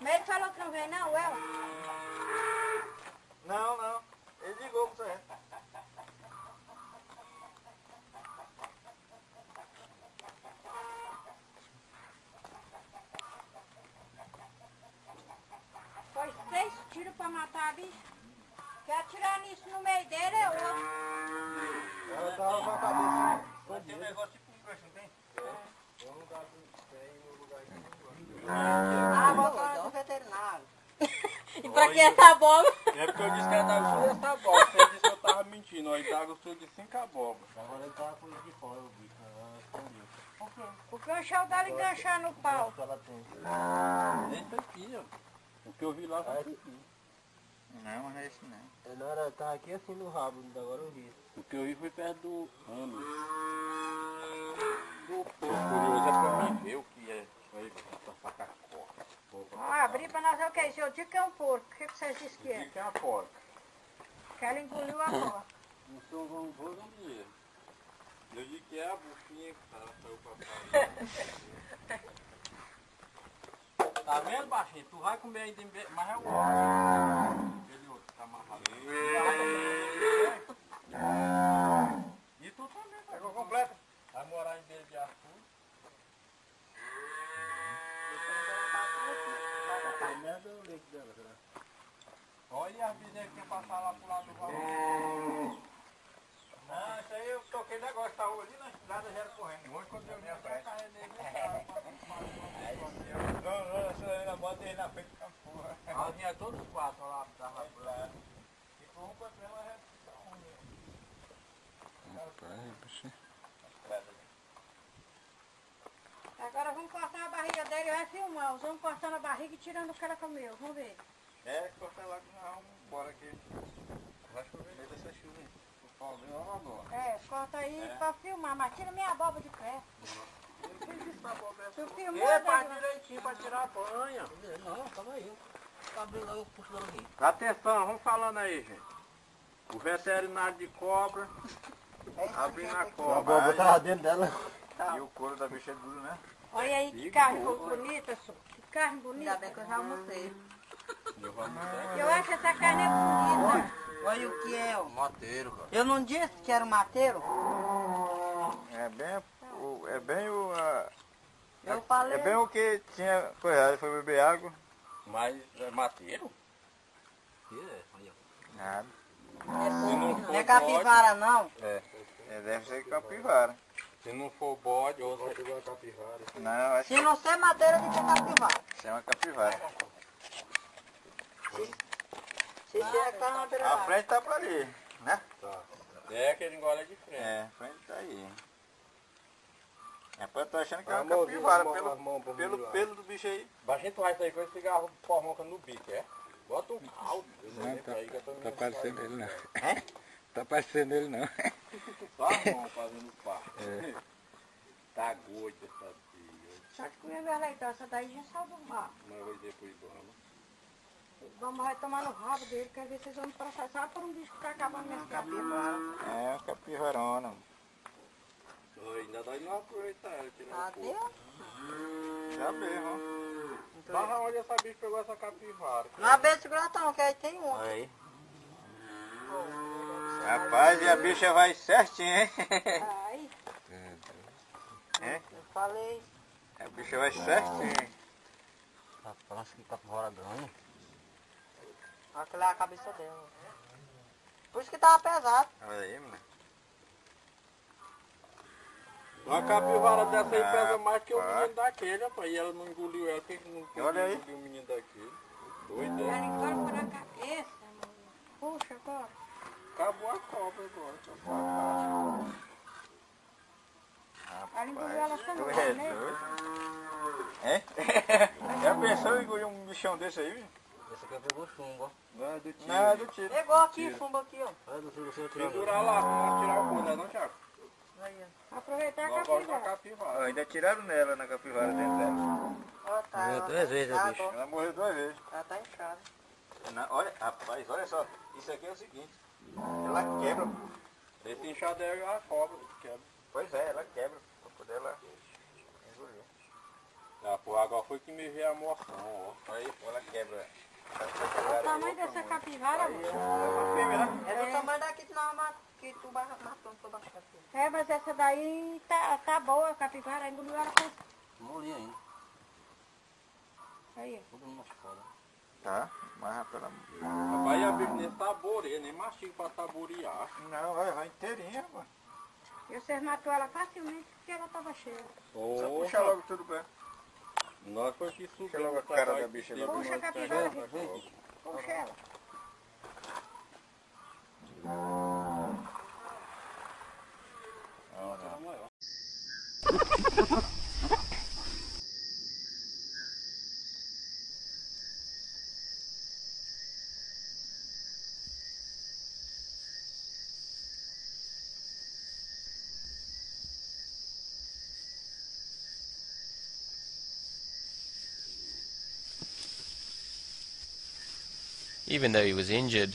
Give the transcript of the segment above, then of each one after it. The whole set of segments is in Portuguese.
Mas ele falou que não vem não, ela? Não, não. Ele ligou pra você. Foi três tiros pra matar a bicha. Quer atirar nisso no meio dele é outro. Ela tava com a cabeça. Tem um negócio tipo um crush, não tem? Eu não dá tem no lugar Ah, vou falar do veterinário. E pra que essa abóbora? É porque eu disse que ela tava gostando dessa abóbora. Você disse que eu tava mentindo. Aí tava gostando de cinco abóboras. Agora ele tava com de fora, o bicho. Ela escondeu. O canchão dela enganchar no pau. que ela tem. Esse aqui, ó. O que eu vi lá foi esse aqui. Não, mas não é esse não. Ele era, tá aqui assim no rabo, agora eu vi. O que eu vi foi perto do ano. Pra nós ver o que é isso. Eu digo que é um porco. O que, que vocês dizem que O é? que é a porca? Que ela engoliu a porca. Não sou um vou não dinheiro. Eu digo que é a buchinha que tá, saiu pra fora. Tá vendo, baixinho? Tu vai comer ainda, mas é o outro. Aquele outro que tá amarrado. E tu também, tá? Pegou completo? Vai morar em Beira de Arthur. Tem merda o leite dela, será? Olha as bezerras que passar lá pro lado do valor. Não, isso aí eu toquei negócio, tava ali na estrada já era correndo. Hoje quando eu vim pra cá, ele Não, não, essa aí na bota aí na frente da porra. Nós vinha todos os quatro lá, tava lá. Ficou um contra ela, já ficou um. Agora vamos cortar a barriga dele e vai filmar. Vamos cortando a barriga e tirando o que ela comeu. Vamos ver. É, corta lá que nós vamos embora aqui. Vai chover meio dessa chuva, hein? O pau vem lá agora. É, corta aí É. pra filmar. Mas tira minha abóbora de pé. Tu filmou, É, faz direitinho pra tirar a banha. Não, calma aí. Abre lá, eu puxo aqui. Atenção, vamos falando aí, gente. O veterinário de cobra, abrindo a A cobra. boba tava dentro dela. E o couro da bicha é duro, né? Olha aí que carne bonita, só. Que carne bonita. Ainda bem que eu já almocei. Eu acho que essa carne é bonita. Olha o que é, ó. Mateiro, cara. Eu não disse que era o mateiro? É bem o. É bem o. ah, Eu falei. é bem o que tinha. Foi, foi beber água. Mas é mateiro? Nada. Não é capivara, não. É. Deve ser capivara. Se não for bode ou se for capivara. Não, acho Se não ser madeira, tem que ser capivara. que chama capivara. Se que tá na beira A da frente tá pra ali, né? Tá. É que ele engole de frente. É, a frente tá aí. É pra eu tô achando que é uma capivara pelo, pelo pelo do bicho aí. Baixinho tu vai sair com esse cigarro formoca no bico, é? Bota um caldo. Não, tá, tá parecendo ele não. Tá parecendo ele não. Só a mão fazendo pá. Tá gordo essa filha. Só que comer minha leitão, essa daí já saiu do mar. Mas depois vamos. Vamos vai tomar no rabo dele, quer ver se vocês vão me processar por um bicho que tá acabando minhas capivara. É, capivarona. Ainda dá não aproveitar ela tirar Adeus. Já mesmo. Mas onde essa bicha pegou essa capivara? Não abre segurar não, que aí tem um. Aí. Rapaz, e a bicha vai certinho, hein? Aí, É? Eu falei. A bicha vai certinho. Parece que capivara ganha. Aquela é a cabeça dela. Por isso que tava pesado. Olha aí, mano. Uma capivara dessa aí pesa mais que o menino daquele, rapaz. E ela não engoliu ela, por que não Olha aí. engoliu o menino daquele? Doido, ela é? incorpora a cabeça, mano. Puxa agora. Acabou a cobra agora. acabou a Ela engoliu ela só no Tu ar, é doido? É? Já pensou em engolir um bichão desse aí, viu? Esse aqui pegou chumbo, ó. Não é do tiro. Não é do tiro. Pegou aqui, fumba aqui, ó. Olha do tiro, você Segurar lá, pra tirar o cu, não é não, Thiago? Aí, ó. Aproveitar a a capivara. capivara. ainda tiraram nela, na capivara dentro dela. Ó, tá. Morreu duas vezes, Tá o bicho. Ela morreu duas vezes. Ela tá inchada. Na- olha, rapaz, olha só. Isso aqui é o seguinte. Ela quebra. Esse inchado é a cobra que quebra. Pois é, ela quebra. Pra poder ela engolir. Ah, pô, agora foi que me vê a moção, ó. Aí ela quebra. O tamanho dessa capivara, moço. É do tamanho daqui que nós que tu matou toda a capivara. É, mas essa daí tá, tá boa, a capivara. Engoliu ela com... Molinha ainda. Aí, Todo mundo fora. Tá, mas pela... Rapaz, a Bíblia nem saboreia, nem mastiga pra saborear. Não, vai, vai inteirinha, mano. E vocês matou ela facilmente porque ela tava cheia. Só puxa logo tudo bem. Nós foi que subimos. Puxa logo a cara da bicha. Puxa a capivara. Puxa ela. Even though he was injured,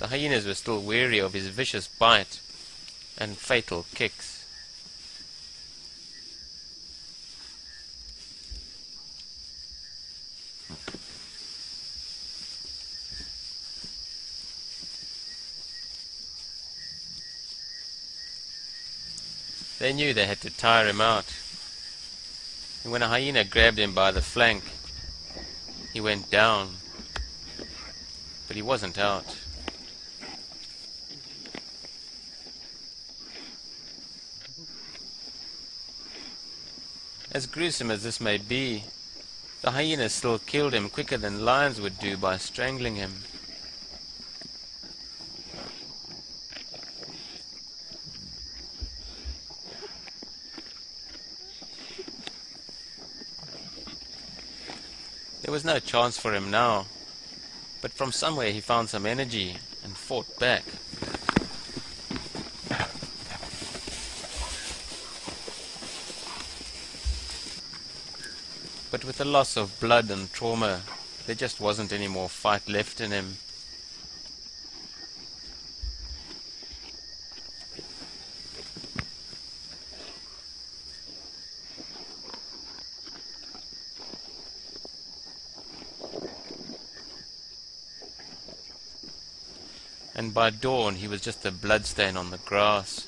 the hyenas were still wary of his vicious bite and fatal kicks. They knew they had to tire him out. And when a hyena grabbed him by the flank, he went down but he wasn't out. As gruesome as this may be, the hyenas still killed him quicker than lions would do by strangling him. There was no chance for him now but from somewhere he found some energy and fought back. But with the loss of blood and trauma, there just wasn't any more fight left in him. And by dawn he was just a bloodstain on the grass.